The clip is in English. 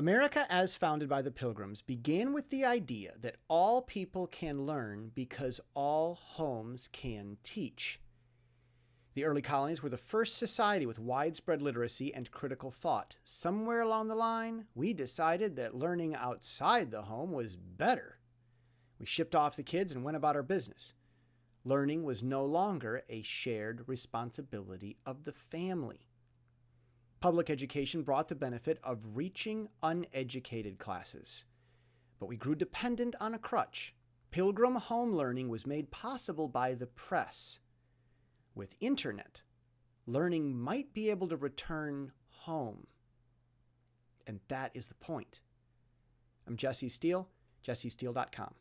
America, as founded by the Pilgrims, began with the idea that all people can learn because all homes can teach. The early colonies were the first society with widespread literacy and critical thought. Somewhere along the line, we decided that learning outside the home was better. We shipped off the kids and went about our business. Learning was no longer a shared responsibility of the family. Public education brought the benefit of reaching uneducated classes. But we grew dependent on a crutch. Pilgrim home learning was made possible by the press. With internet, learning might be able to return home. And that is the point. I'm Jesse Steele, jessesteele.com.